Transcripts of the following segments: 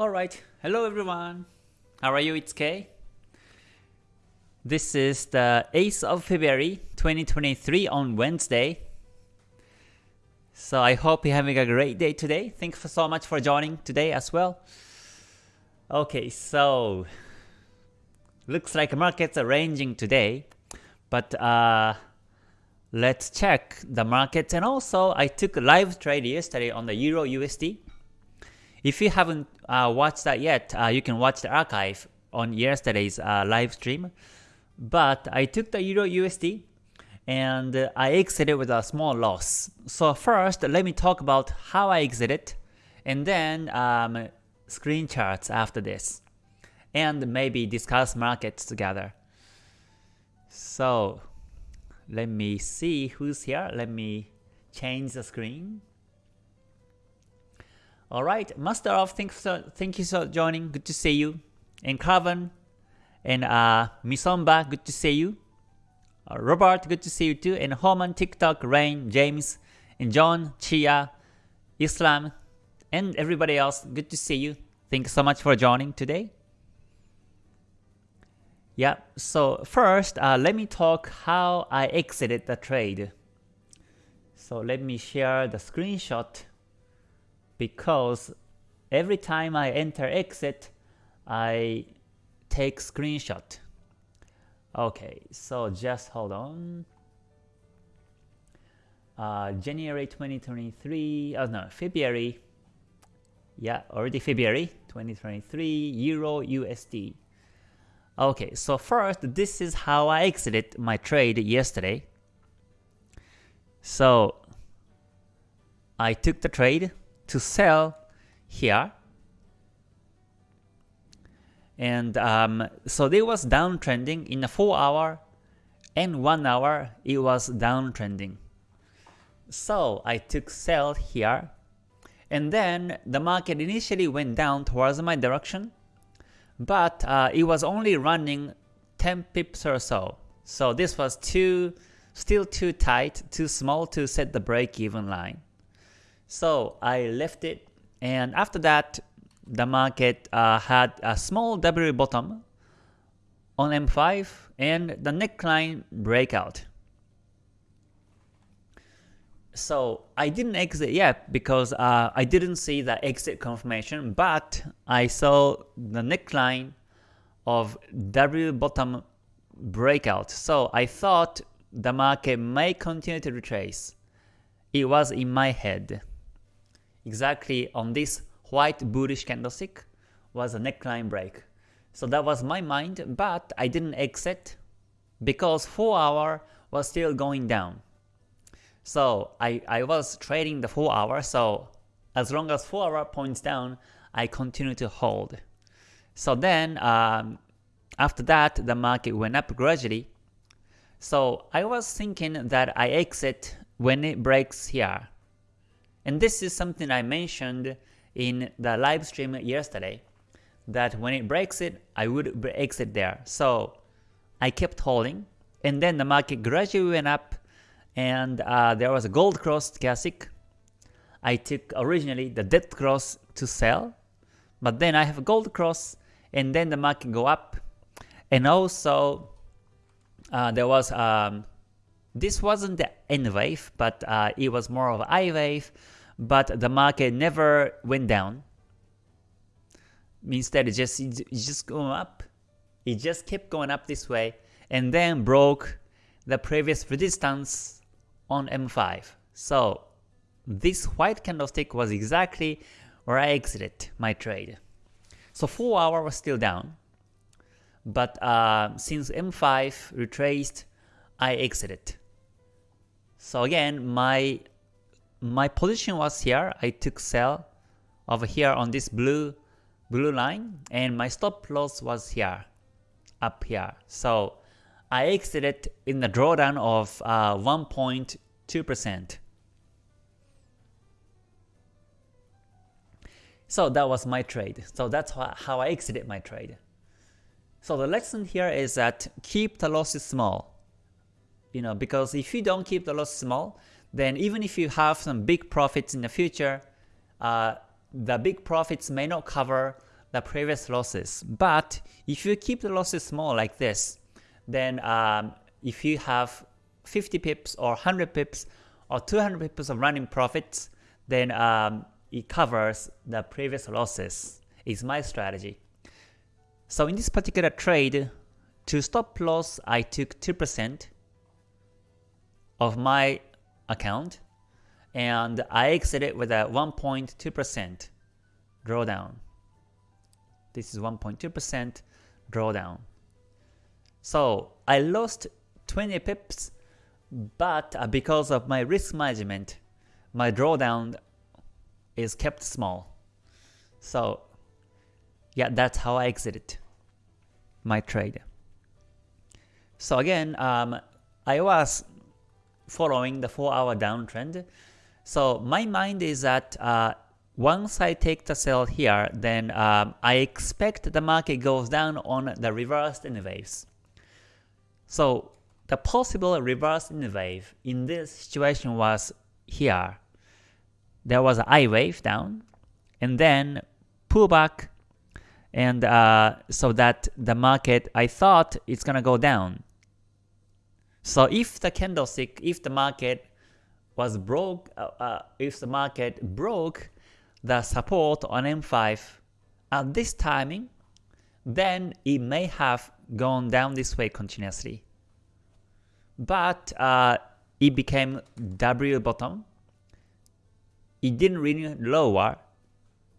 Alright, hello everyone. How are you? It's Kay. This is the 8th of February 2023 on Wednesday. So I hope you're having a great day today. Thank you so much for joining today as well. Okay, so looks like markets are ranging today, but uh, let's check the markets. And also, I took a live trade yesterday on the Euro USD. If you haven't uh, watched that yet, uh, you can watch the archive on yesterday's uh, live stream. But I took the Euro USD and uh, I exited with a small loss. So first, let me talk about how I exited, and then um, screen charts after this, and maybe discuss markets together. So let me see who's here. Let me change the screen. Alright, Master of, thank, thank you for joining, good to see you. And Carven, and uh, Misomba, good to see you. Uh, Robert, good to see you too. And Homan, TikTok, Rain, James, and John, Chia, Islam, and everybody else, good to see you. Thanks so much for joining today. Yeah, so first, uh, let me talk how I exited the trade. So let me share the screenshot because every time I enter exit, I take screenshot. Okay, so just hold on. Uh, January 2023, oh no, February, yeah, already February 2023, Euro USD. Okay, so first, this is how I exited my trade yesterday. So, I took the trade to sell here. And um, so they was downtrending in a 4 hour and 1 hour it was downtrending. So I took sell here and then the market initially went down towards my direction but uh, it was only running 10 pips or so. So this was too still too tight, too small to set the break even line. So I left it and after that the market uh, had a small W bottom on M5 and the neckline breakout. So I didn't exit yet because uh, I didn't see the exit confirmation, but I saw the neckline of W bottom breakout. So I thought the market may continue to retrace. It was in my head exactly on this white bullish candlestick was a neckline break. So that was my mind, but I didn't exit because 4 hour was still going down. So I, I was trading the 4 hour, so as long as 4 hour points down, I continue to hold. So then um, after that, the market went up gradually. So I was thinking that I exit when it breaks here. And this is something I mentioned in the live stream yesterday, that when it breaks it, I would exit there. So I kept holding, and then the market gradually went up, and uh, there was a gold cross stochastic. I took originally the dead cross to sell, but then I have a gold cross, and then the market go up, and also uh, there was um, this wasn't the N wave, but uh, it was more of I wave, but the market never went down. Instead, it just it just going up. It just kept going up this way, and then broke the previous resistance on M5. So this white candlestick was exactly where I exited my trade. So 4 hour was still down, but uh, since M5 retraced, I exited. So again, my my position was here. I took sell over here on this blue blue line, and my stop loss was here, up here. So I exited in the drawdown of 1.2%. Uh, so that was my trade. So that's how I exited my trade. So the lesson here is that keep the losses small. You know, because if you don't keep the loss small, then even if you have some big profits in the future, uh, the big profits may not cover the previous losses. But if you keep the losses small like this, then um, if you have 50 pips or 100 pips or 200 pips of running profits, then um, it covers the previous losses is my strategy. So in this particular trade, to stop loss, I took 2% of my account and I exited with a 1.2% drawdown. This is 1.2% drawdown. So I lost 20 pips, but uh, because of my risk management, my drawdown is kept small. So yeah, that's how I exited my trade. So again, um, I was following the 4 hour downtrend. So my mind is that uh, once I take the sell here, then um, I expect the market goes down on the reversed in waves. So the possible reverse in wave in this situation was here. There was an I wave down, and then pullback and uh, so that the market I thought it's gonna go down. So if the candlestick, if the market was broke, uh, uh, if the market broke the support on M5 at this timing, then it may have gone down this way continuously. But uh, it became W bottom. It didn't really lower,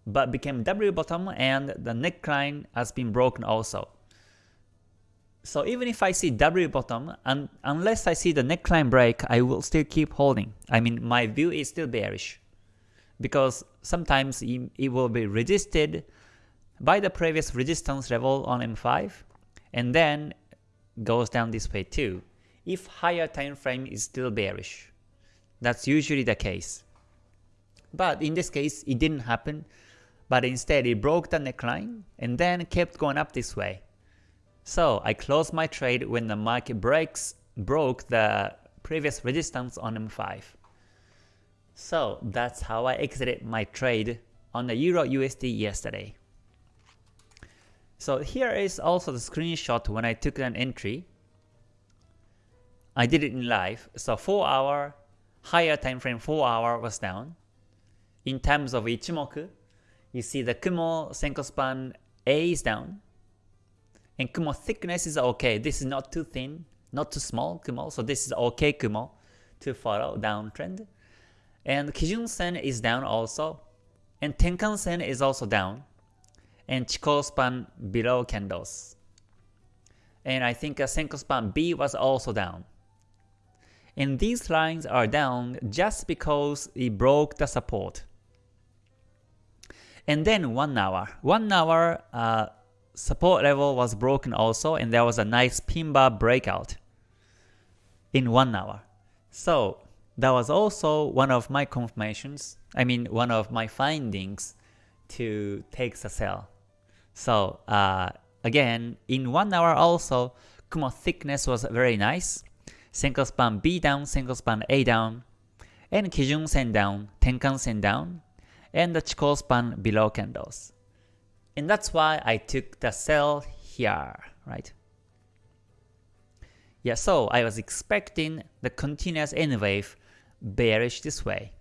but became W bottom and the neckline has been broken also. So even if I see W bottom, and unless I see the neckline break, I will still keep holding. I mean, my view is still bearish. Because sometimes it will be resisted by the previous resistance level on M5, and then goes down this way too, if higher time frame is still bearish. That's usually the case. But in this case, it didn't happen but instead it broke the neckline and then kept going up this way. So I closed my trade when the market breaks broke the previous resistance on M5. So that's how I exited my trade on the Euro USD yesterday. So here is also the screenshot when I took an entry. I did it in live. So 4 hour, higher time frame 4 hour was down. In terms of Ichimoku, you see the Kumo Senko span A is down, and Kumo thickness is okay. This is not too thin, not too small Kumo, so this is okay Kumo to follow downtrend. And Kijun Sen is down also, and Tenkan Sen is also down, and Chikou span below candles. And I think a Senko span B was also down. And these lines are down just because it broke the support. And then 1 hour. 1 hour uh, support level was broken also and there was a nice pin bar breakout in 1 hour. So that was also one of my confirmations, I mean one of my findings to take the sell. So uh, again, in 1 hour also, Kumo thickness was very nice. Senko span B down, Senko span A down, and Kijun Sen down, Tenkan Sen down, and the Chikou span below candles. And that's why I took the sell here, right? Yeah, so I was expecting the continuous N wave bearish this way.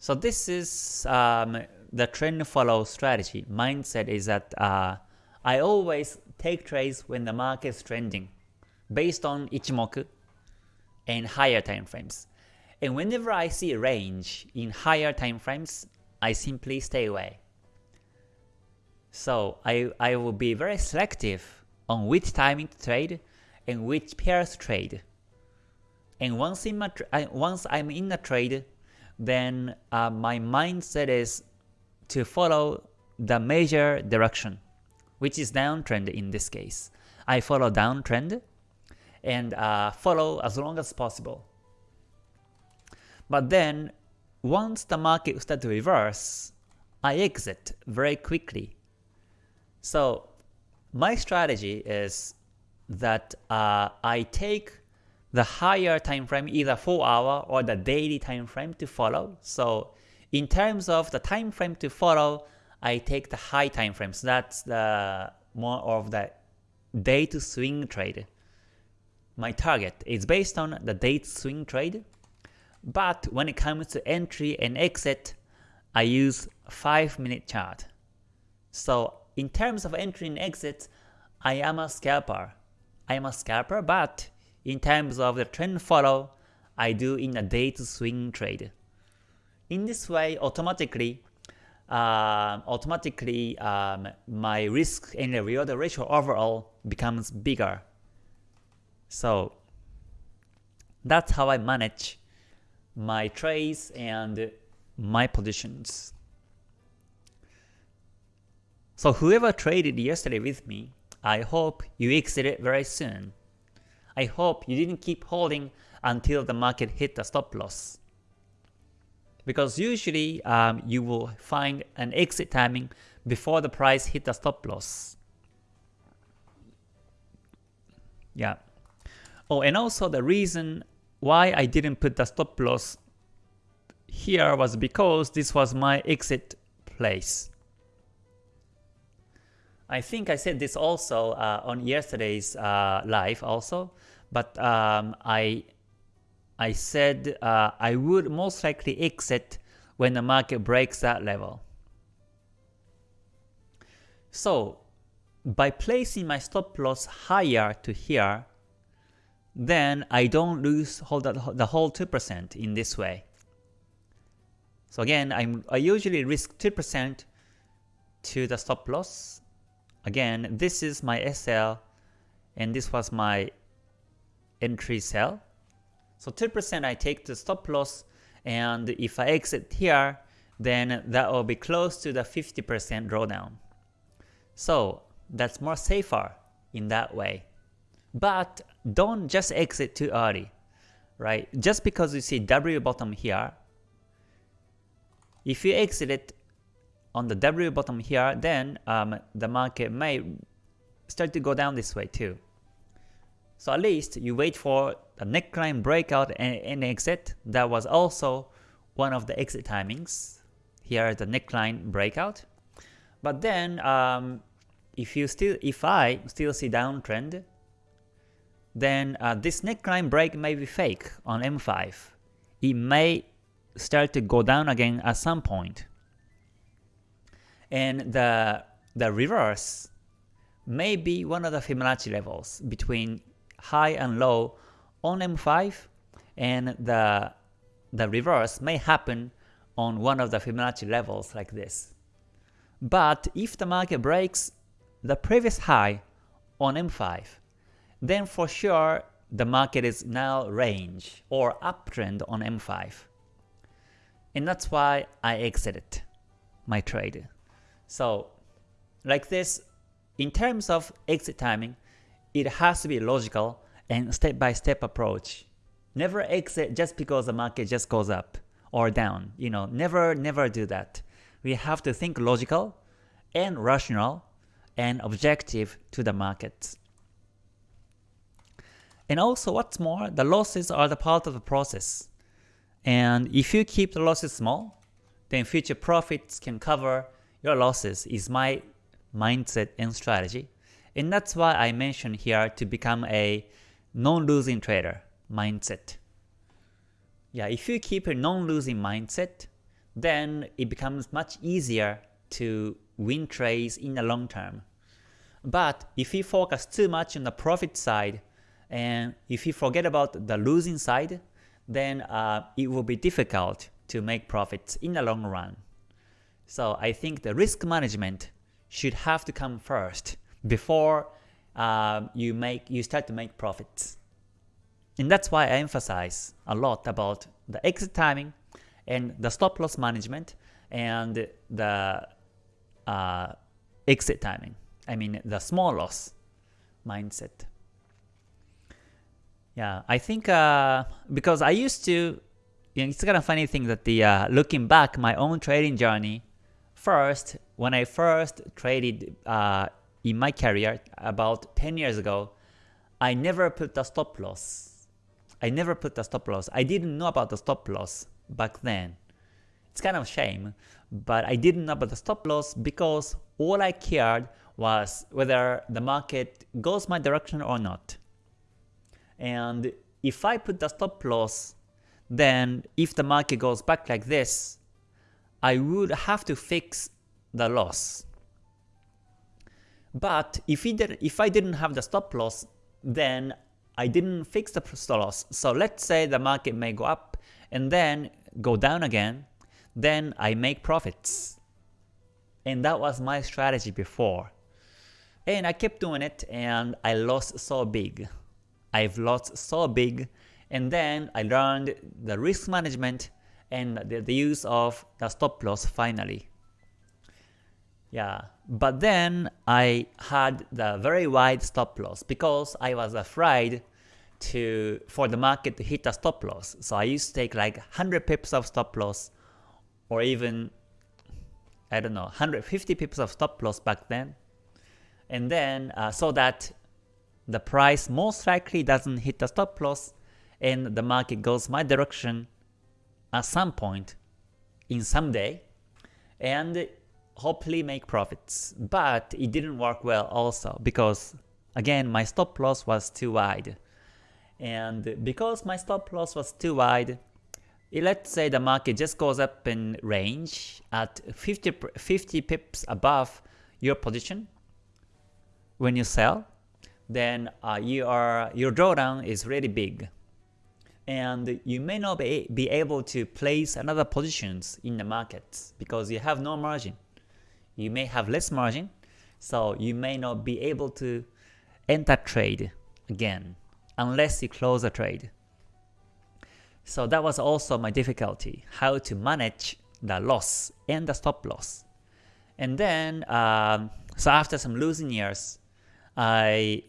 So this is um, the trend follow strategy. Mindset is that uh, I always take trades when the market is trending based on Ichimoku and higher time frames. And whenever I see a range in higher time frames, I simply stay away. So I, I will be very selective on which timing to trade and which pairs to trade. And once, in my once I'm in a trade, then uh, my mindset is to follow the major direction, which is downtrend in this case. I follow downtrend and uh, follow as long as possible. But then, once the market starts to reverse, I exit very quickly. So my strategy is that uh, I take the higher time frame, either 4 hour or the daily time frame to follow. So In terms of the time frame to follow, I take the high time frames. That's the more of the day to swing trade. My target is based on the day to swing trade, but when it comes to entry and exit, I use 5 minute chart. So in terms of entry and exit, I am a scalper. I am a scalper, but in terms of the trend follow, I do in a day to swing trade. In this way, automatically, uh, automatically um, my risk and reward ratio overall becomes bigger. So that's how I manage my trades and my positions. So whoever traded yesterday with me, I hope you exited very soon. I hope you didn't keep holding until the market hit the stop loss. Because usually um, you will find an exit timing before the price hit the stop loss. Yeah. Oh, and also the reason why I didn't put the stop loss here was because this was my exit place. I think I said this also uh, on yesterday's uh, live also, but um, I I said uh, I would most likely exit when the market breaks that level. So by placing my stop loss higher to here, then I don't lose the whole 2% in this way. So again, I'm, I usually risk 2% to the stop loss. Again, this is my SL and this was my entry sell. So 2% I take the stop loss and if I exit here, then that will be close to the 50% drawdown. So that's more safer in that way. But don't just exit too early, right? Just because you see W bottom here, if you exit it on the W bottom here, then um, the market may start to go down this way too. So at least you wait for the neckline breakout and, and exit. That was also one of the exit timings. Here the neckline breakout. But then um, if you still if I still see downtrend, then uh, this neckline break may be fake on M5. It may start to go down again at some point. And the the reverse may be one of the Fibonacci levels between high and low on M5 and the, the reverse may happen on one of the Fibonacci levels like this. But if the market breaks the previous high on M5, then for sure the market is now range or uptrend on M5. And that's why I exited my trade. So like this, in terms of exit timing, it has to be logical and step-by-step -step approach. Never exit just because the market just goes up or down. You know, never, never do that. We have to think logical and rational and objective to the markets. And also what's more, the losses are the part of the process. And if you keep the losses small, then future profits can cover your losses is my mindset and strategy. And that's why I mentioned here to become a non-losing trader mindset. Yeah, if you keep a non-losing mindset, then it becomes much easier to win trades in the long term. But if you focus too much on the profit side, and if you forget about the losing side, then uh, it will be difficult to make profits in the long run. So I think the risk management should have to come first before uh, you make you start to make profits. And that's why I emphasize a lot about the exit timing and the stop loss management and the uh, exit timing. I mean the small loss mindset. Yeah, I think uh, because I used to, you know, it's kind of funny thing that the uh, looking back my own trading journey, first when I first traded uh, in my career about 10 years ago, I never put the stop loss. I never put the stop loss. I didn't know about the stop loss back then. It's kind of shame, but I didn't know about the stop loss because all I cared was whether the market goes my direction or not. And if I put the stop loss, then if the market goes back like this, I would have to fix the loss. But if, did, if I didn't have the stop loss, then I didn't fix the stop loss. So let's say the market may go up and then go down again, then I make profits. And that was my strategy before. And I kept doing it and I lost so big. I've lost so big and then I learned the risk management and the, the use of the stop loss finally. Yeah, but then I had the very wide stop loss because I was afraid to for the market to hit a stop loss. So I used to take like 100 pips of stop loss or even I don't know 150 pips of stop loss back then. And then uh, so that the price most likely doesn't hit the stop loss and the market goes my direction at some point in some day and hopefully make profits. But it didn't work well also because again my stop loss was too wide. And because my stop loss was too wide, let's say the market just goes up in range at 50, 50 pips above your position when you sell, then uh, your, your drawdown is really big and you may not be, able to place another positions in the market because you have no margin. You may have less margin, so you may not be able to enter trade again unless you close a trade. So that was also my difficulty, how to manage the loss and the stop loss. And then, um, so after some losing years, I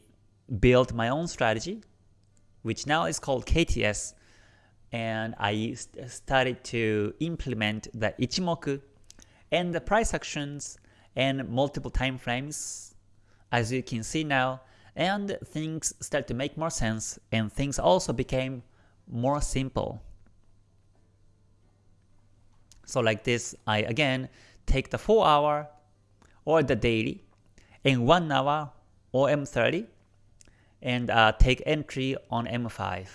built my own strategy which now is called KTS, and I started to implement the Ichimoku and the price actions and multiple time frames as you can see now and things start to make more sense and things also became more simple. So like this, I again take the 4 hour or the daily and 1 hour or M30 and uh, take entry on M5.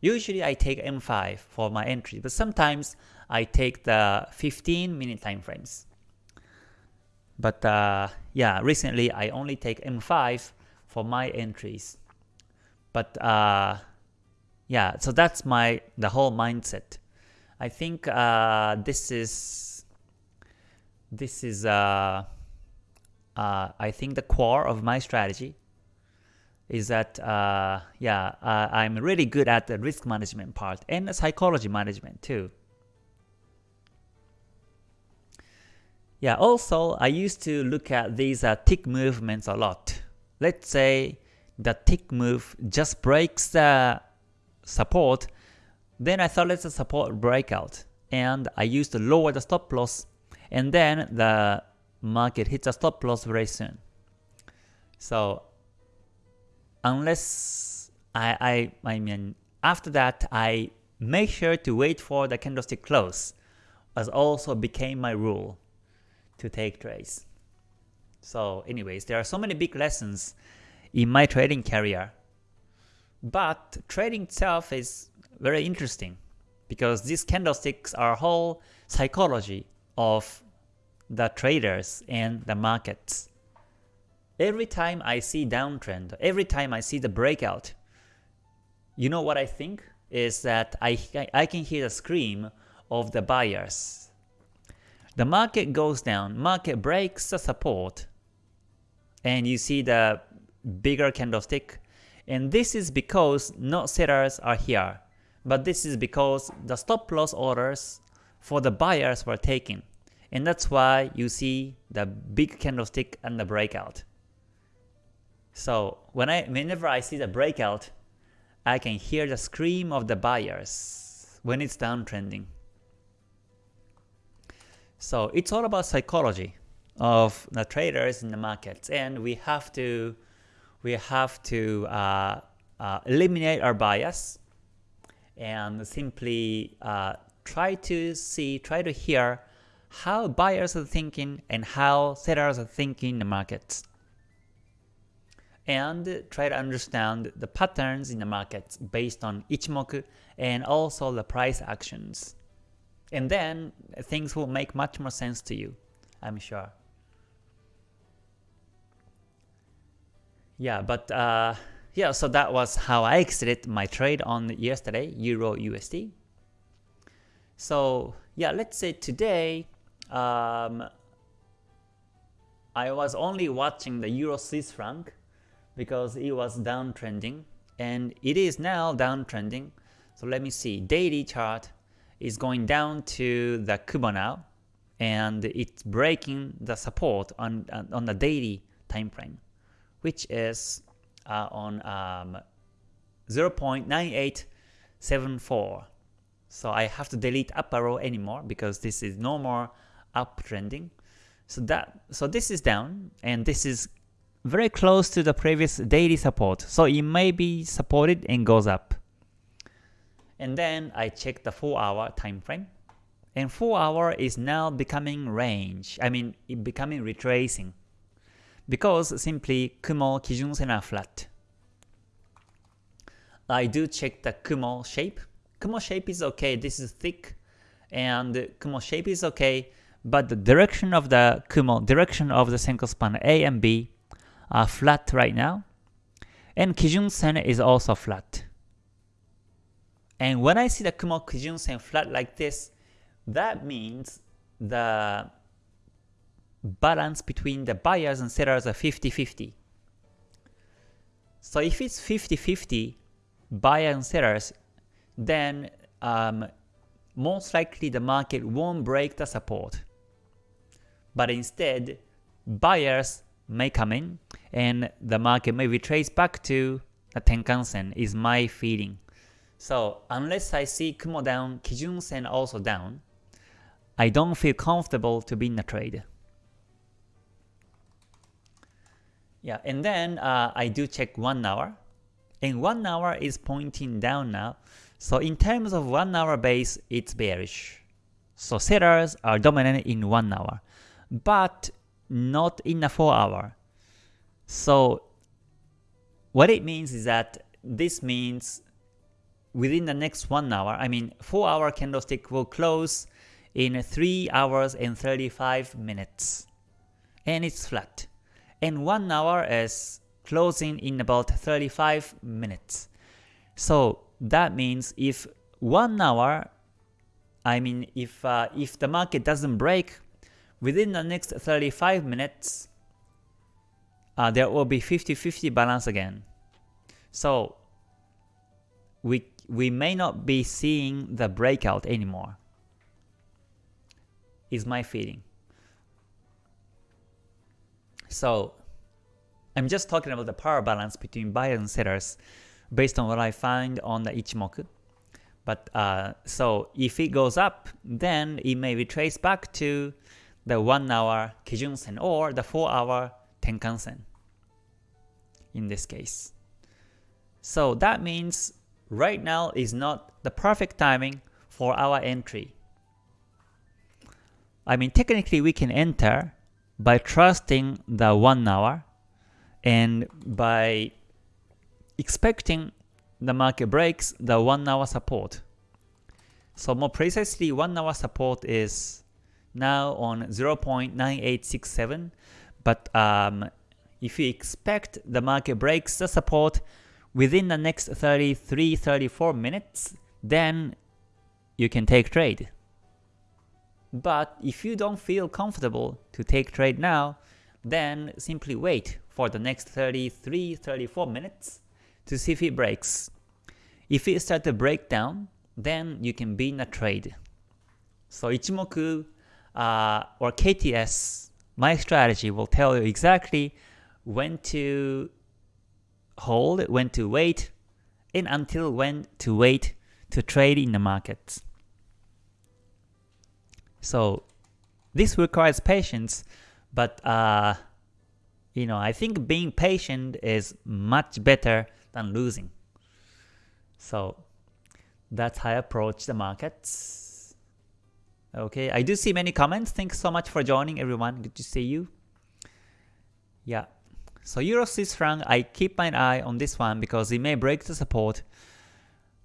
Usually I take M5 for my entry, but sometimes I take the 15 minute time frames. But uh, yeah, recently I only take M5 for my entries. But uh, yeah, so that's my the whole mindset. I think uh, this is this is uh, uh, I think the core of my strategy is that uh, yeah uh, I'm really good at the risk management part and psychology management too. Yeah, also I used to look at these uh, tick movements a lot. Let's say the tick move just breaks the support, then I thought it's a support breakout, and I used to lower the stop loss, and then the market hits a stop loss very soon. So unless I, I, I mean, after that, I make sure to wait for the candlestick close, as also became my rule to take trades. So anyways, there are so many big lessons in my trading career. But trading itself is very interesting because these candlesticks are a whole psychology of the traders and the markets. Every time I see downtrend, every time I see the breakout, you know what I think? Is that I, I can hear the scream of the buyers. The market goes down, market breaks the support, and you see the bigger candlestick. And this is because no sellers are here, but this is because the stop loss orders for the buyers were taken. And that's why you see the big candlestick and the breakout. So when I, whenever I see the breakout, I can hear the scream of the buyers when it's downtrending. So it's all about psychology of the traders in the markets, and we have to we have to uh, uh, eliminate our bias and simply uh, try to see, try to hear how buyers are thinking and how sellers are thinking in the markets. And try to understand the patterns in the markets based on Ichimoku and also the price actions. And then things will make much more sense to you, I'm sure. Yeah, but uh, yeah, so that was how I exited my trade on yesterday, Euro USD. So yeah, let's say today, um, I was only watching the Euro Swiss franc because it was downtrending and it is now downtrending. So let me see, daily chart is going down to the Kumo now and it's breaking the support on, on the daily time frame, which is uh, on um, 0.9874. So I have to delete up arrow anymore because this is no more uptrending. So that so this is down and this is very close to the previous daily support. So it may be supported and goes up. And then I check the 4 hour time frame. And 4 hour is now becoming range. I mean, it becoming retracing because simply Kumo Kijun Sen are flat. I do check the Kumo shape. Kumo shape is okay, this is thick, and Kumo shape is okay, but the direction of the Kumo, direction of the Senko span A and B are flat right now, and Kijun Sen is also flat. And when I see the Kumo Kijun Sen flat like this, that means the balance between the buyers and sellers are 50-50. So if it's 50-50 buyer and sellers, then um, most likely the market won't break the support. But instead, buyers may come in and the market may retrace back to the Tenkan-sen is my feeling. So unless I see Kumo down, Kijun-sen also down, I don't feel comfortable to be in a trade. Yeah, and then uh, I do check 1 hour. And 1 hour is pointing down now. So in terms of 1 hour base, it's bearish. So sellers are dominant in 1 hour. But not in a 4 hour. So what it means is that this means within the next 1 hour, I mean 4 hour candlestick will close in 3 hours and 35 minutes. And it's flat and 1 hour is closing in about 35 minutes. So that means if 1 hour, I mean if, uh, if the market doesn't break within the next 35 minutes, uh, there will be 50-50 balance again. So we, we may not be seeing the breakout anymore, is my feeling. So I'm just talking about the power balance between buyers and sellers based on what I find on the Ichimoku. But uh, so if it goes up, then it may retrace back to the 1 hour Kijun Sen or the 4 hour Tenkan Sen in this case. So that means right now is not the perfect timing for our entry. I mean technically we can enter by trusting the 1 hour and by expecting the market breaks the 1 hour support. So more precisely 1 hour support is now on 0.9867 but um, if you expect the market breaks the support within the next 33-34 minutes then you can take trade. But if you don't feel comfortable to take trade now, then simply wait for the next 33-34 minutes to see if it breaks. If it starts to break down, then you can be in a trade. So Ichimoku uh, or KTS, my strategy will tell you exactly when to hold, when to wait, and until when to wait to trade in the markets. So this requires patience, but uh, you know, I think being patient is much better than losing. So that's how I approach the markets. Okay, I do see many comments. Thanks so much for joining everyone. Good to see you. Yeah. So Euro Swiss franc, I keep my eye on this one because it may break the support.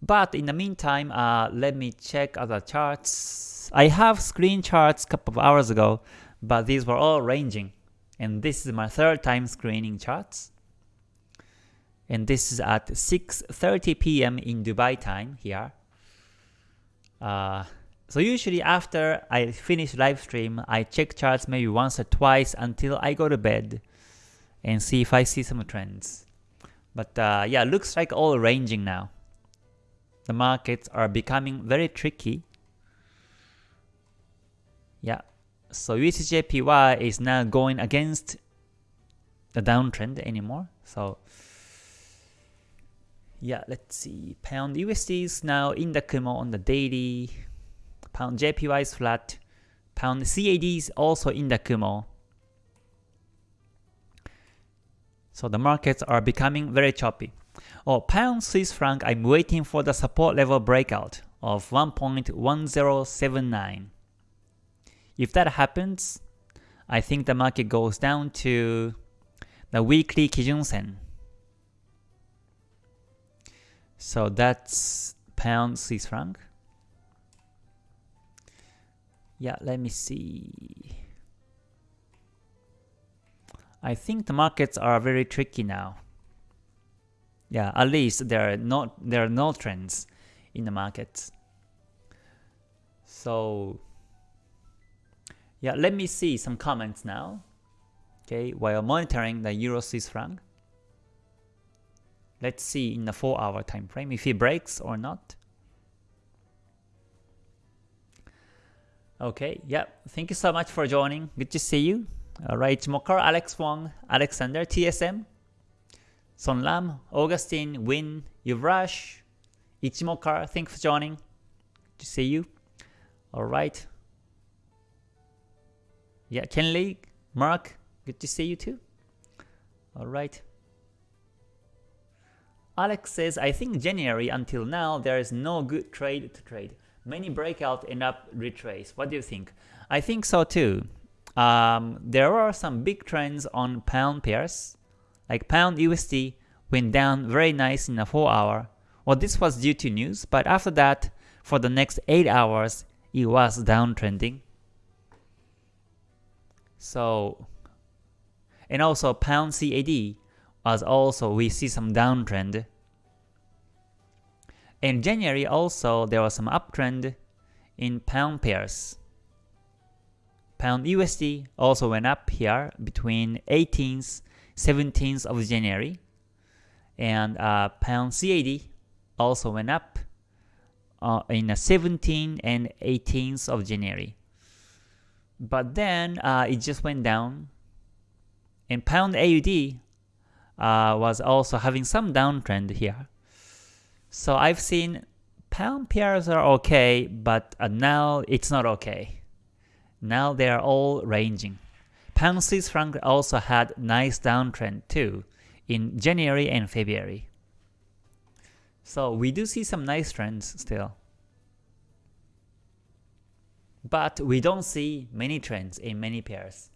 But in the meantime, uh, let me check other charts. I have screen charts a couple of hours ago, but these were all ranging. And this is my third time screening charts. And this is at 6.30 p.m. in Dubai time here. Uh, so usually after I finish live stream, I check charts maybe once or twice until I go to bed and see if I see some trends. But uh, yeah, looks like all ranging now. The markets are becoming very tricky. Yeah, so USDJPY is now going against the downtrend anymore. So yeah, let's see. Pound USD is now in the Kumo on the daily. Pound JPY is flat. Pound CAD is also in the Kumo. So the markets are becoming very choppy. Oh, pound Swiss franc, I'm waiting for the support level breakout of 1.1079. If that happens, I think the market goes down to the weekly Kijun Sen. So that's pound Swiss franc. Yeah, let me see. I think the markets are very tricky now. Yeah, at least there are not there are no trends in the markets. So yeah, let me see some comments now. Okay, while monitoring the Euro Swiss franc. Let's see in the 4 hour time frame if it breaks or not. Okay, yeah, thank you so much for joining. Good to see you. Uh, Alright, Mokar, Alex Wong, Alexander, TSM, Son Lam, Augustine, Win, Yuvraj, Ichimokar, thanks for joining. Good to see you. Alright. Yeah, Ken Lee, Mark, good to see you too. Alright. Alex says, I think January until now there is no good trade to trade. Many breakout end up retrace. What do you think? I think so too. Um, there are some big trends on pound pairs, like pound USD went down very nice in a 4 hour. Well, this was due to news, but after that, for the next 8 hours, it was downtrending. So, and also pound CAD was also, we see some downtrend. In January also, there was some uptrend in pound pairs. Pound USD also went up here between 18th, 17th of January. And uh, Pound CAD also went up uh, in the 17th and 18th of January. But then uh, it just went down. And Pound AUD uh, was also having some downtrend here. So I've seen pound pairs are okay, but uh, now it's not okay. Now they are all ranging. Pound Swiss franc also had nice downtrend too in January and February. So we do see some nice trends still. But we don't see many trends in many pairs.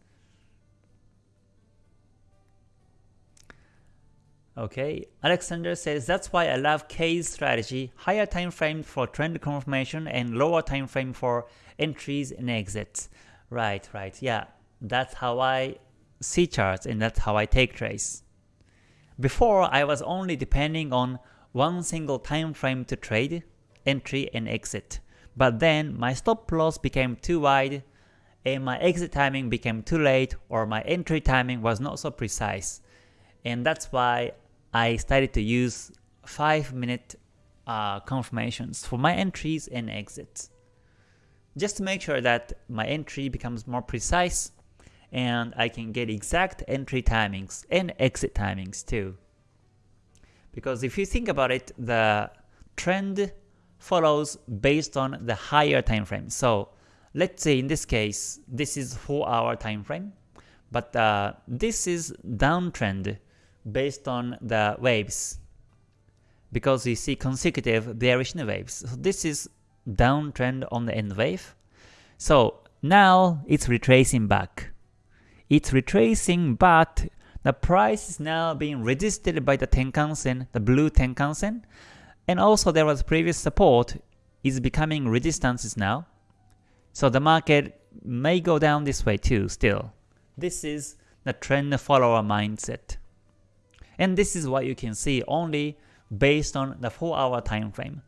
Okay, Alexander says that's why I love K's strategy, higher time frame for trend confirmation and lower time frame for entries and exits. Right, right, yeah, that's how I see charts and that's how I take trades. Before, I was only depending on one single time frame to trade, entry and exit. But then my stop loss became too wide and my exit timing became too late or my entry timing was not so precise. And that's why I started to use 5 minute uh, confirmations for my entries and exits. Just to make sure that my entry becomes more precise and I can get exact entry timings and exit timings too. Because if you think about it, the trend follows based on the higher time frame. So let's say in this case, this is 4 hour time frame, but uh, this is downtrend based on the waves because we see consecutive bearish waves. So this is downtrend on the N wave. So now it's retracing back. It's retracing, but the price is now being resisted by the Tenkan-sen, the blue Tenkan-sen, and also there was previous support is becoming resistances now. So the market may go down this way too still. This is the trend follower mindset. And this is what you can see only based on the 4 hour time frame.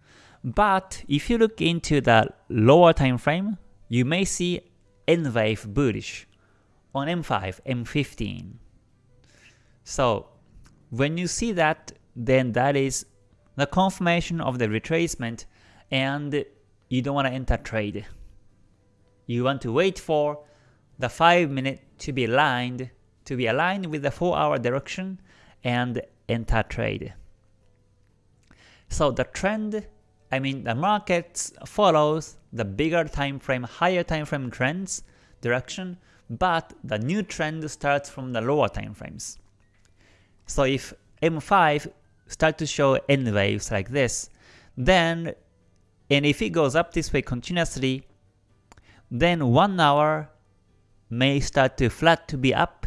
But if you look into the lower time frame, you may see N wave bullish on M5, M15. So when you see that, then that is the confirmation of the retracement and you don't want to enter trade. You want to wait for the 5 minute to be aligned to be aligned with the 4 hour direction and enter trade. So the trend, I mean the market follows the bigger time frame, higher time frame trends direction, but the new trend starts from the lower time frames. So if M5 start to show N waves like this, then and if it goes up this way continuously, then 1 hour may start to flat to be up,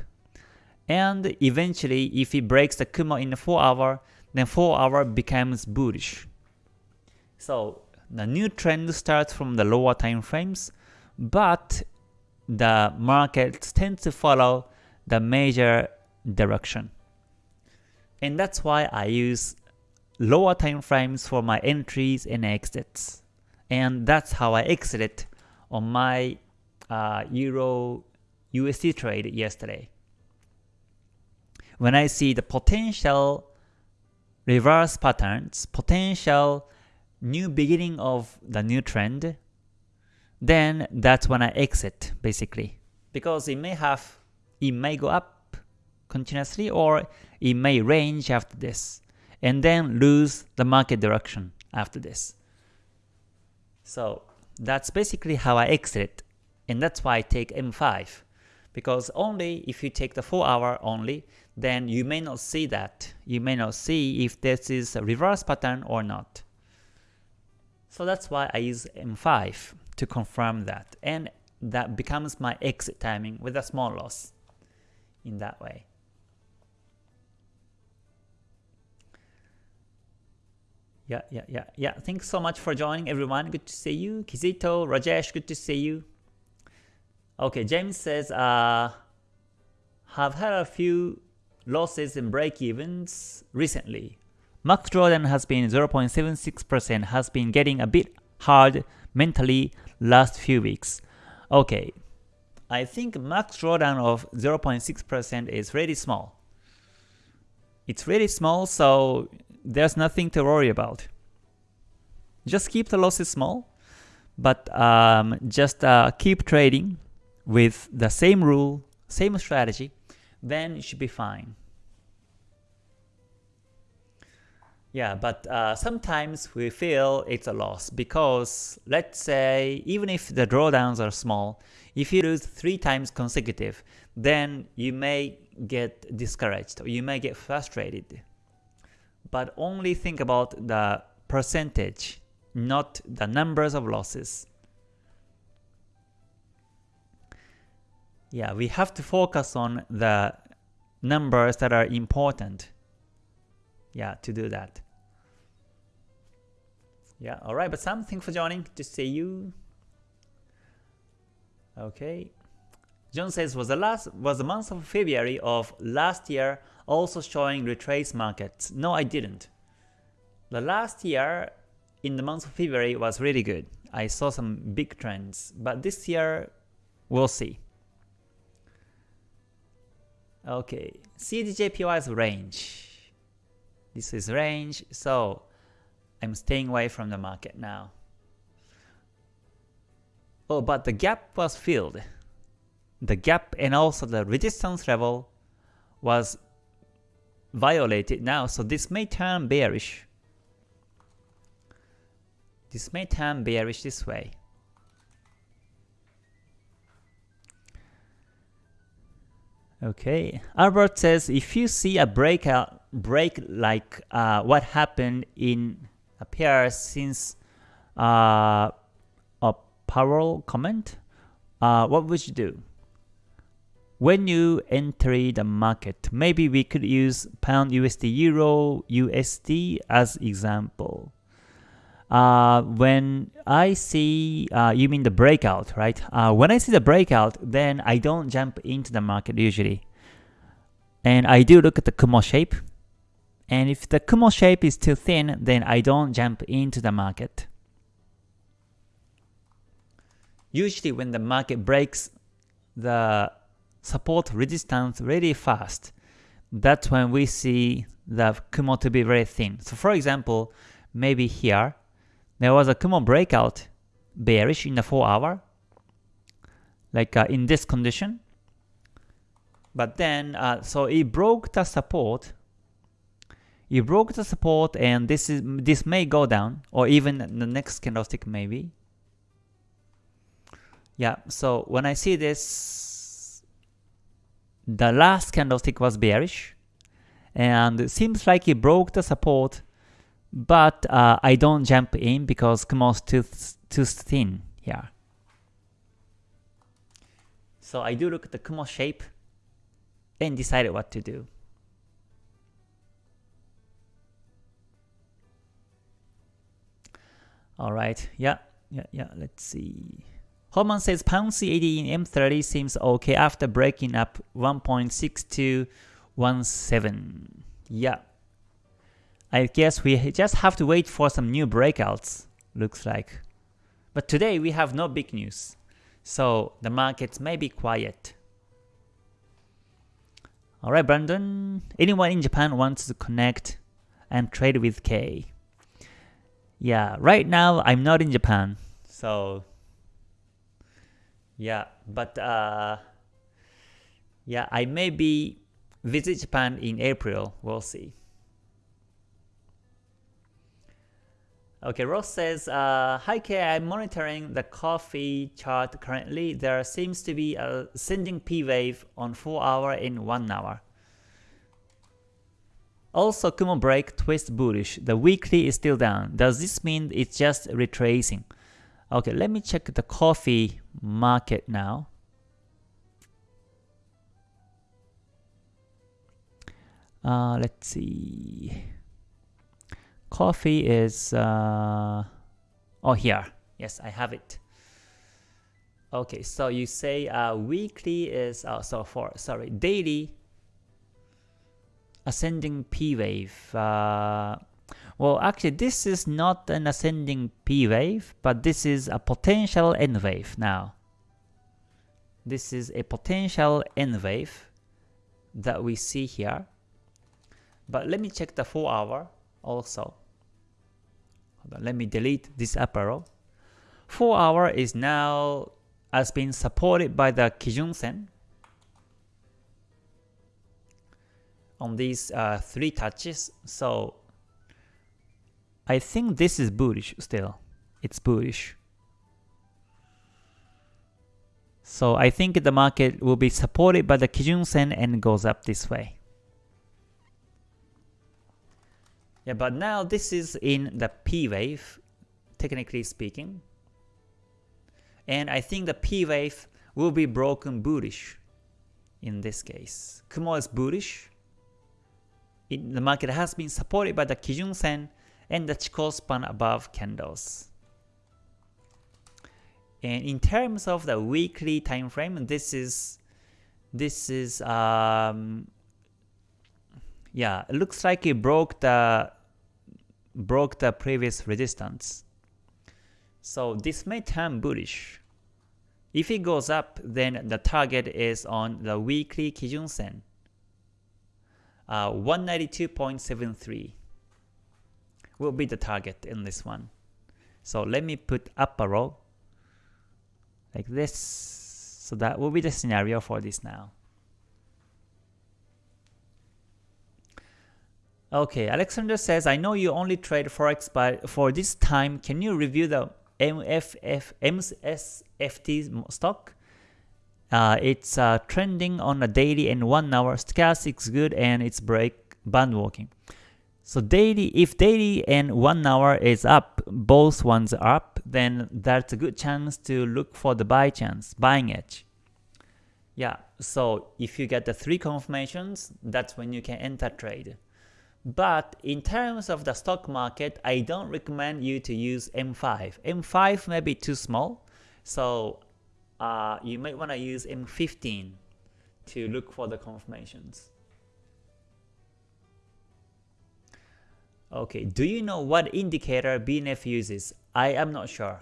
and eventually if it breaks the Kumo in 4 hour, then 4 hour becomes bullish. So the new trend starts from the lower time frames, but the markets tend to follow the major direction. And that's why I use lower time frames for my entries and exits. And that's how I exited on my uh, Euro USD trade yesterday. When I see the potential reverse patterns, potential new beginning of the new trend, then that's when I exit basically. Because it may have, it may go up continuously or it may range after this and then lose the market direction after this. So that's basically how I exit and that's why I take M5 because only if you take the 4 hour only then you may not see that. You may not see if this is a reverse pattern or not. So that's why I use M5 to confirm that and that becomes my exit timing with a small loss in that way. Yeah, yeah, yeah, yeah. Thanks so much for joining everyone. Good to see you. Kizito, Rajesh, good to see you. Okay, James says, uh, have had a few losses and break-evens recently. Max drawdown has been 0.76%, has been getting a bit hard mentally last few weeks. Okay, I think max drawdown of 0.6% is really small. It's really small, so there's nothing to worry about. Just keep the losses small, but um, just uh, keep trading with the same rule, same strategy, then you should be fine. Yeah, but uh, sometimes we feel it's a loss because let's say even if the drawdowns are small, if you lose three times consecutive, then you may get discouraged or you may get frustrated but only think about the percentage, not the numbers of losses. Yeah, we have to focus on the numbers that are important. Yeah, to do that. Yeah, alright, but Sam, thanks for joining. To see you. Okay. John says was the last was the month of February of last year also showing retrace markets. No, I didn't. The last year in the month of February was really good. I saw some big trends, but this year we'll see. Okay, CADJPY is range. This is range, so I'm staying away from the market now. Oh, but the gap was filled. The gap and also the resistance level was violated now, so this may turn bearish. This may turn bearish this way. Okay, Albert says if you see a breakout break like uh, what happened in a pair since uh, a Powell comment, uh, what would you do? When you enter the market, maybe we could use pound USD, euro USD as example. Uh, when I see, uh, you mean the breakout, right? Uh, when I see the breakout, then I don't jump into the market usually. And I do look at the Kumo shape. And if the Kumo shape is too thin, then I don't jump into the market. Usually when the market breaks the support resistance really fast, that's when we see the Kumo to be very thin. So for example, maybe here, there was a Kumo breakout bearish in the 4 hour, like uh, in this condition. But then, uh, so it broke the support. It broke the support, and this is this may go down, or even the next candlestick maybe. Yeah. So when I see this, the last candlestick was bearish, and it seems like it broke the support but uh, I don't jump in because Kumo's too, too thin here. So I do look at the Kumo shape and decide what to do. Alright, yeah, yeah, yeah, let's see. Holman says pound CAD in M30 seems okay after breaking up 1.6217. Yeah, I guess we just have to wait for some new breakouts, looks like. But today we have no big news, so the markets may be quiet. Alright Brandon, anyone in Japan wants to connect and trade with K? Yeah, right now I'm not in Japan, so yeah, but uh, yeah, I may be visit Japan in April, we'll see. Okay, Ross says, uh, Hi K, I'm monitoring the coffee chart currently. There seems to be a ascending P wave on 4 hour in 1 hour. Also, Kumo break twist bullish. The weekly is still down. Does this mean it's just retracing? Okay, let me check the coffee market now. Uh, let's see coffee is, uh, oh here, yes I have it. Okay, so you say uh, weekly is, uh, so for, sorry, daily ascending P wave. Uh, well, actually this is not an ascending P wave, but this is a potential N wave now. This is a potential N wave that we see here. But let me check the 4 hour also. Let me delete this up arrow. 4 hour is now has been supported by the Kijun Sen on these uh, three touches. So I think this is bullish still. It's bullish. So I think the market will be supported by the Kijun Sen and goes up this way. Yeah, but now this is in the P wave, technically speaking. And I think the P wave will be broken bullish in this case. Kumo is bullish. It, the market has been supported by the Kijun Sen and the Chikou span above candles. And in terms of the weekly time frame, this is this is um yeah, it looks like it broke the broke the previous resistance. So this may turn bullish. If it goes up, then the target is on the weekly Kijun Sen. Uh, 192.73 will be the target in this one. So let me put up a row like this. So that will be the scenario for this now. Okay, Alexander says, I know you only trade Forex, but for this time, can you review the MFF, MSFT stock? Uh, it's uh, trending on a daily and one hour. Stochastics good and it's break band walking. So daily, if daily and 1 hour is up, both ones are up, then that's a good chance to look for the buy chance, buying edge. Yeah, so if you get the three confirmations, that's when you can enter trade. But in terms of the stock market, I don't recommend you to use M5. M5 may be too small, so uh, you might want to use M15 to look for the confirmations. Okay, do you know what indicator BNF uses? I am not sure.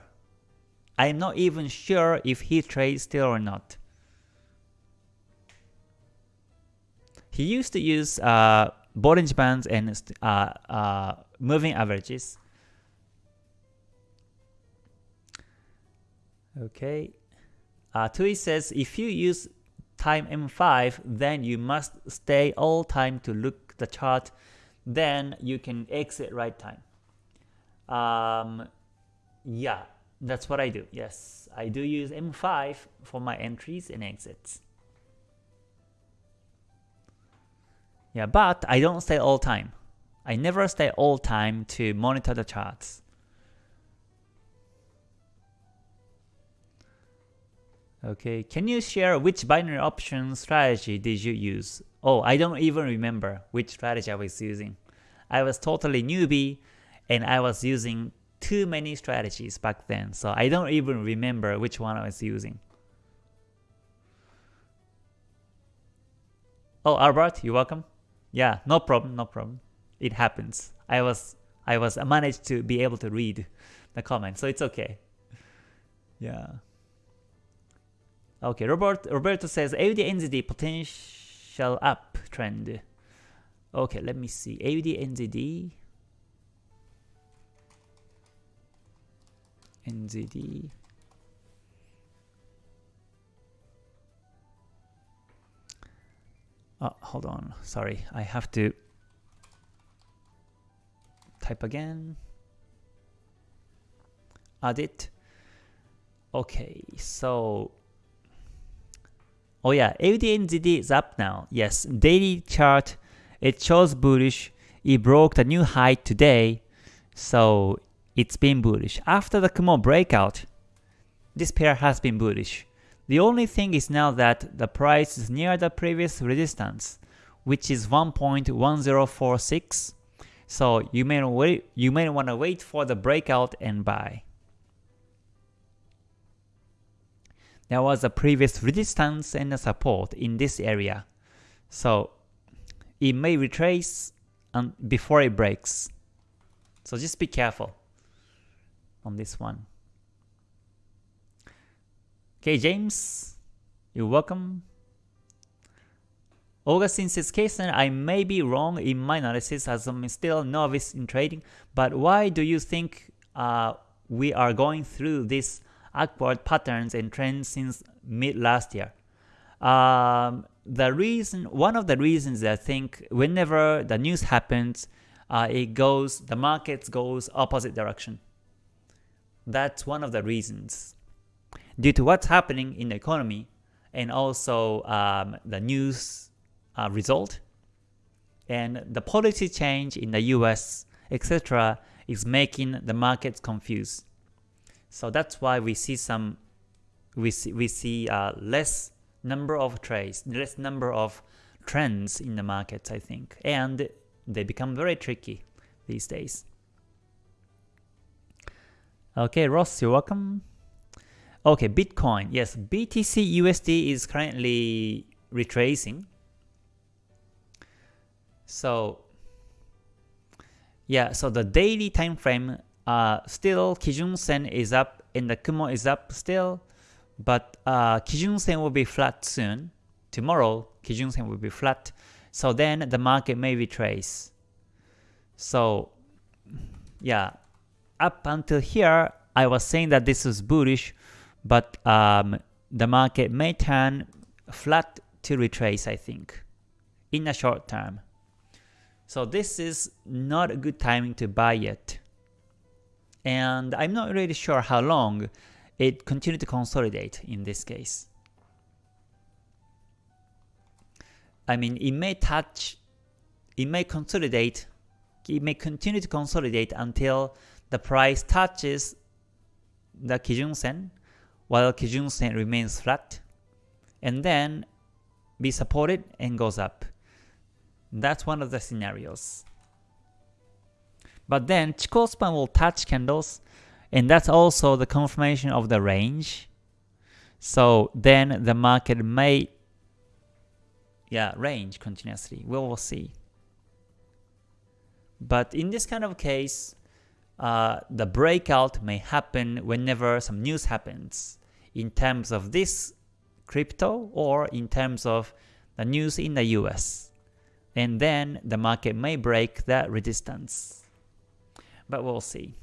I am not even sure if he trades still or not. He used to use uh, Bollinger Bands and uh, uh, moving averages. Okay. Uh, Tui says if you use time M5, then you must stay all time to look the chart then you can exit right time. Um, yeah, that's what I do. Yes, I do use M5 for my entries and exits. Yeah, but I don't stay all time. I never stay all time to monitor the charts. Okay, can you share which binary option strategy did you use? Oh, I don't even remember which strategy I was using. I was totally newbie and I was using too many strategies back then, so I don't even remember which one I was using. Oh, Albert, you're welcome. Yeah, no problem, no problem. It happens. I was I was I managed to be able to read the comment, so it's okay. Yeah. Okay, Robert Roberto says AUD NZD potential up trend. Okay, let me see. AUD NZD. NZD. Oh, hold on. Sorry, I have to type again. Add it. Okay, so oh yeah, AUD NZD is up now. Yes, daily chart it shows bullish. It broke the new high today, so it's been bullish. After the Kumo breakout, this pair has been bullish. The only thing is now that the price is near the previous resistance, which is 1.1046. So you may you may want to wait for the breakout and buy. There was a previous resistance and a support in this area. So it may retrace and before it breaks. So just be careful on this one. Okay, James, you're welcome. Augustine says, K-san, I may be wrong in my analysis as I'm still novice in trading, but why do you think uh, we are going through these upward patterns and trends since mid last year? Um, the reason, one of the reasons I think whenever the news happens, uh, it goes, the market goes opposite direction. That's one of the reasons. Due to what's happening in the economy and also um, the news uh, result and the policy change in the US, etc., is making the markets confused. So that's why we see some, we see, we see uh, less number of trades, less number of trends in the markets, I think. And they become very tricky these days. Okay, Ross, you're welcome. Okay, Bitcoin. Yes, BTC USD is currently retracing. So, yeah, so the daily time frame, uh, still Kijun Sen is up and the Kumo is up still. But uh, Kijun Sen will be flat soon. Tomorrow, Kijun Sen will be flat. So then the market may retrace. So yeah, up until here, I was saying that this is bullish, but um, the market may turn flat to retrace, I think, in the short term. So this is not a good timing to buy yet. And I'm not really sure how long it continued to consolidate in this case. I mean, it may touch, it may consolidate it may continue to consolidate until the price touches the Kijun Sen, while Kijun Sen remains flat, and then be supported and goes up. That's one of the scenarios. But then Chikou span will touch candles, and that's also the confirmation of the range. So then the market may yeah, range continuously. We will see. But in this kind of case, uh, the breakout may happen whenever some news happens in terms of this crypto or in terms of the news in the US. And then the market may break that resistance. But we'll see.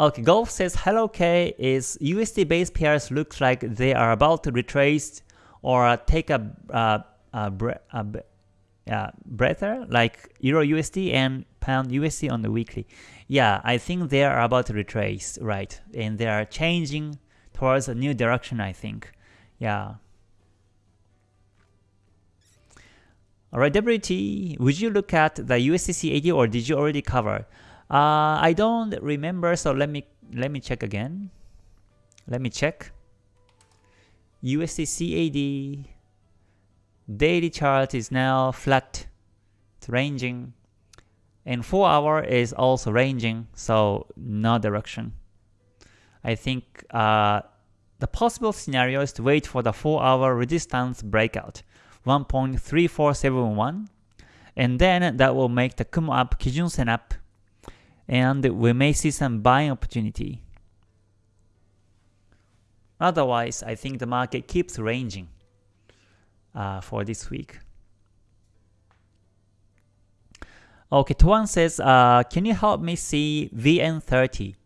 Okay, Golf says, Hello K, is USD base pairs looks like they are about to retrace or take a, uh, a, a, a breather like Euro USD and Pound USD on the weekly. Yeah, I think they are about to retrace, right? And they are changing towards a new direction, I think. Yeah. Alright, WT, would you look at the USD CAD or did you already cover? Uh, I don't remember, so let me let me check again. Let me check. USD CAD daily chart is now flat. It's ranging. And 4 hour is also ranging, so no direction. I think uh, the possible scenario is to wait for the 4 hour resistance breakout, 1.3471, and then that will make the Kumo up, Kijun Sen up, and we may see some buying opportunity. Otherwise, I think the market keeps ranging uh, for this week. Okay, Tuan says, uh, can you help me see VN30?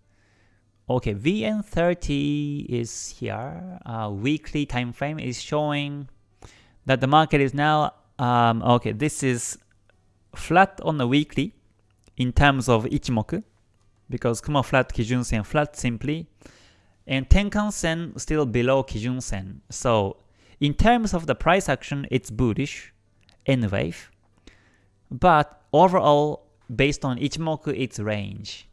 Okay, VN30 is here. Uh, weekly time frame is showing that the market is now, um, okay, this is flat on the weekly in terms of Ichimoku because Kumo flat, Kijun Sen flat simply, and Tenkan Sen still below Kijun Sen. So in terms of the price action, it's bullish, N wave, but overall, based on Ichimoku, it's range.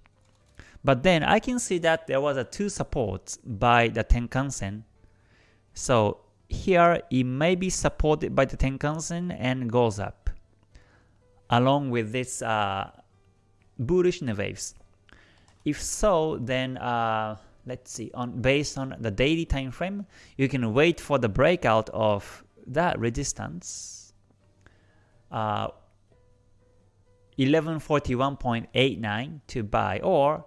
But then I can see that there was a two supports by the Tenkan-sen. So here it may be supported by the Tenkan-sen and goes up along with this uh, bullish waves. If so, then uh, let's see, on based on the daily time frame, you can wait for the breakout of that resistance. Uh, 1141.89 to buy or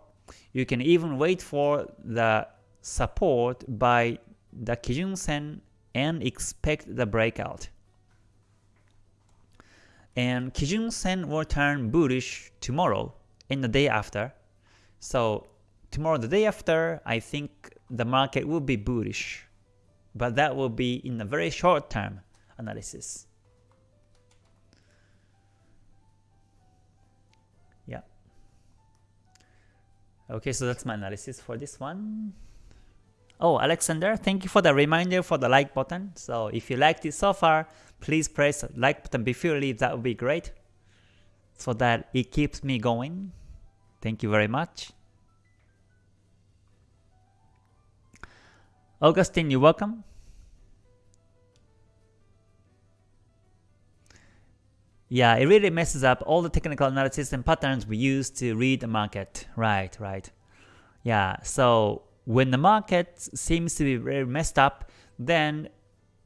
you can even wait for the support by the Kijun Sen and expect the breakout. And Kijun Sen will turn bullish tomorrow and the day after. So tomorrow, the day after, I think the market will be bullish. But that will be in a very short term analysis. Yeah. Okay, so that's my analysis for this one. Oh, Alexander, thank you for the reminder for the like button. So if you liked it so far, please press like button before you leave. That would be great. So that it keeps me going. Thank you very much. Augustine, you're welcome. Yeah, it really messes up all the technical analysis and patterns we use to read the market. Right, right. Yeah, so when the market seems to be very messed up, then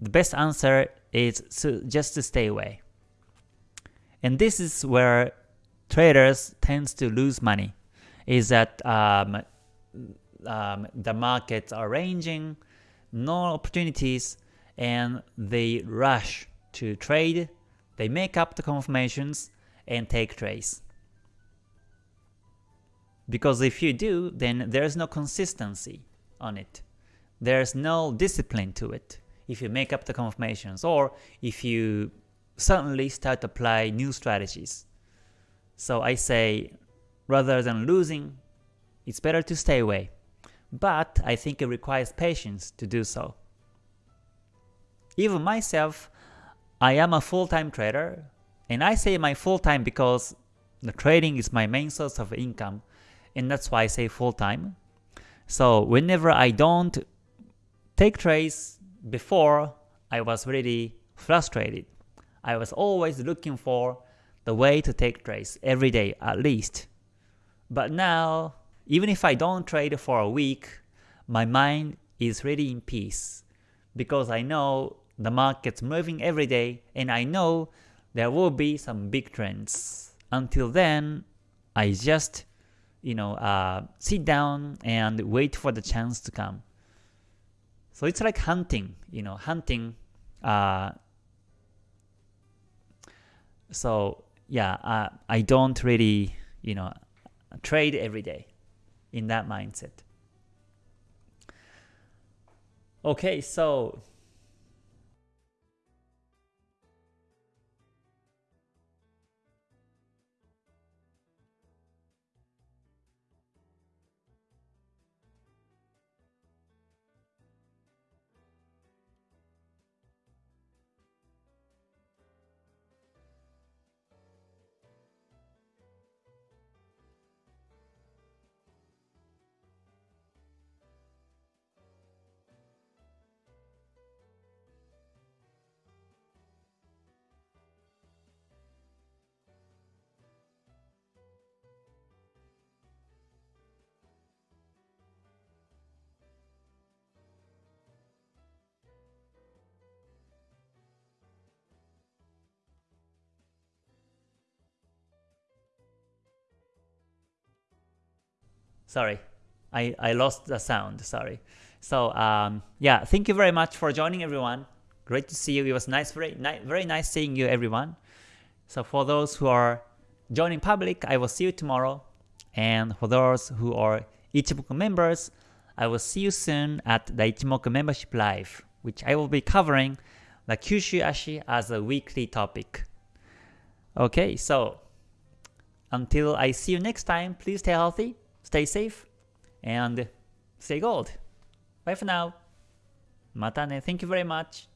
the best answer is to just to stay away. And this is where traders tends to lose money, is that um, um, the markets are ranging, no opportunities, and they rush to trade, they make up the confirmations, and take trades. Because if you do, then there's no consistency on it. There's no discipline to it if you make up the confirmations or if you suddenly start to apply new strategies. So I say, rather than losing, it's better to stay away but I think it requires patience to do so. Even myself, I am a full-time trader, And I say my full-time because the trading is my main source of income, and that's why I say full-time. So whenever I don't take trades before, I was really frustrated. I was always looking for the way to take trades every day at least. But now, even if I don't trade for a week, my mind is really in peace because I know the market's moving every day and I know there will be some big trends. Until then, I just you know uh, sit down and wait for the chance to come. So it's like hunting, you know, hunting. Uh, so yeah, uh, I don't really you know trade every day in that mindset. Okay, so Sorry, I, I lost the sound, sorry. So um, yeah, thank you very much for joining everyone. Great to see you. It was nice, very, ni very nice seeing you everyone. So for those who are joining public, I will see you tomorrow. And for those who are Ichimoku members, I will see you soon at the Ichimoku membership live, which I will be covering the Kyushu Ashi as a weekly topic. Okay, so until I see you next time, please stay healthy, Stay safe and stay gold. Bye for now. Matane. Thank you very much.